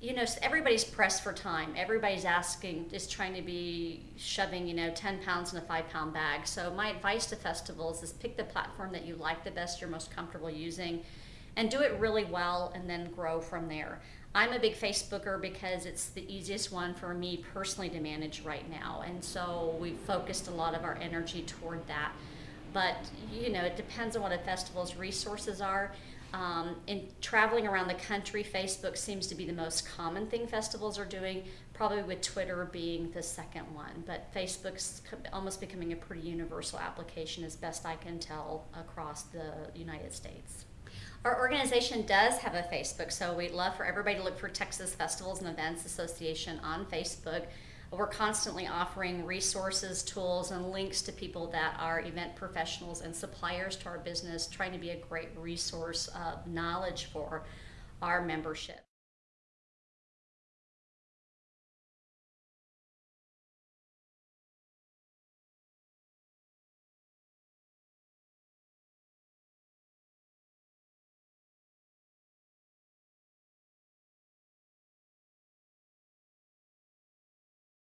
you know, everybody's pressed for time. Everybody's asking, is trying to be shoving, you know, 10 pounds in a five pound bag. So, my advice to festivals is pick the platform that you like the best, you're most comfortable using, and do it really well and then grow from there. I'm a big Facebooker because it's the easiest one for me personally to manage right now. And so, we've focused a lot of our energy toward that. But, you know, it depends on what a festival's resources are. Um, in traveling around the country, Facebook seems to be the most common thing festivals are doing, probably with Twitter being the second one. But Facebook's almost becoming a pretty universal application, as best I can tell, across the United States. Our organization does have a Facebook, so we'd love for everybody to look for Texas Festivals and Events Association on Facebook. We're constantly offering resources, tools, and links to people that are event professionals and suppliers to our business, trying to be a great resource of knowledge for our membership.